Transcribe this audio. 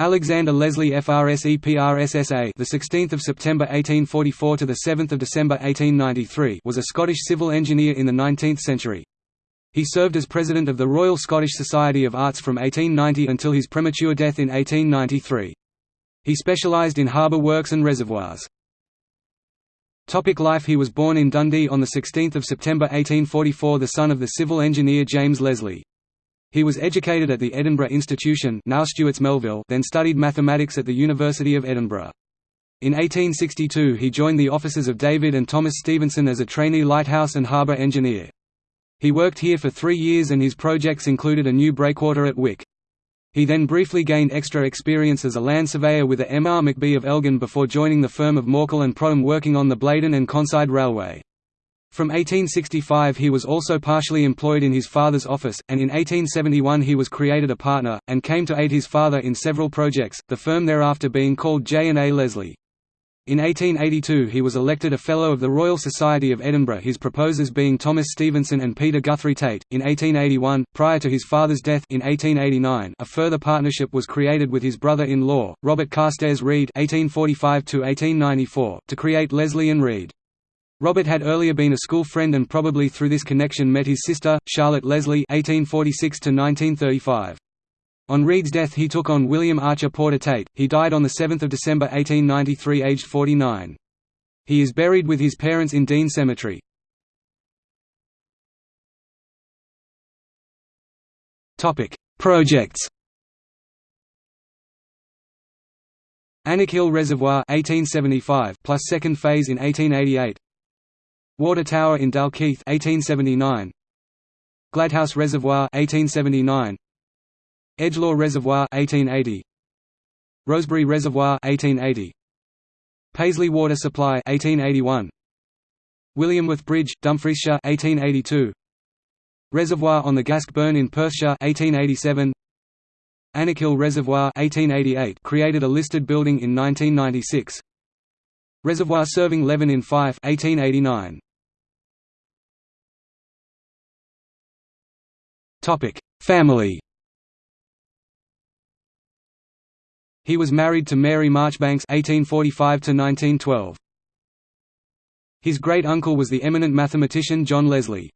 Alexander Leslie FRSEPRSSA the 16th of September 1844 to the 7th of December 1893 was a Scottish civil engineer in the 19th century. He served as president of the Royal Scottish Society of Arts from 1890 until his premature death in 1893. He specialised in harbour works and reservoirs. Topic life He was born in Dundee on 16 September 1844 the son of the civil engineer James Leslie. He was educated at the Edinburgh Institution now Stewart's Melville then studied mathematics at the University of Edinburgh. In 1862 he joined the offices of David and Thomas Stevenson as a trainee lighthouse and harbour engineer. He worked here for three years and his projects included a new breakwater at Wick. He then briefly gained extra experience as a land surveyor with the M. R. McBee of Elgin before joining the firm of Morkel and Prodham working on the Blaydon and Conside Railway. From 1865 he was also partially employed in his father's office, and in 1871 he was created a partner, and came to aid his father in several projects, the firm thereafter being called J&A Leslie. In 1882 he was elected a Fellow of the Royal Society of Edinburgh his proposers being Thomas Stevenson and Peter Guthrie Tait. In 1881, prior to his father's death in 1889, a further partnership was created with his brother-in-law, Robert Carstairs Reid (1845–1894), to create Leslie and Reid. Robert had earlier been a school friend and probably through this connection met his sister, Charlotte Leslie (1846–1935). On Reid's death he took on William Archer Porter Tait, He died on 7 December 1893 aged 49. He is buried with his parents in Dean Cemetery. Projects Alnwick Reservoir 1875 plus second phase in 1888 Water Tower in Dalkeith 1879 Gladhouse Reservoir 1879 Edgelaw Reservoir 1880 Rosebery Reservoir 1880 Paisley Water Supply 1881 Williamworth Bridge Dumfriesshire 1882 Reservoir on the Gask Burn in Perthshire 1887 Alnwick Reservoir 1888 created a listed building in 1996 Reservoir serving Leven in Fife 1889 Topic: Family. He was married to Mary Marchbanks (1845–1912). His great uncle was the eminent mathematician John Leslie.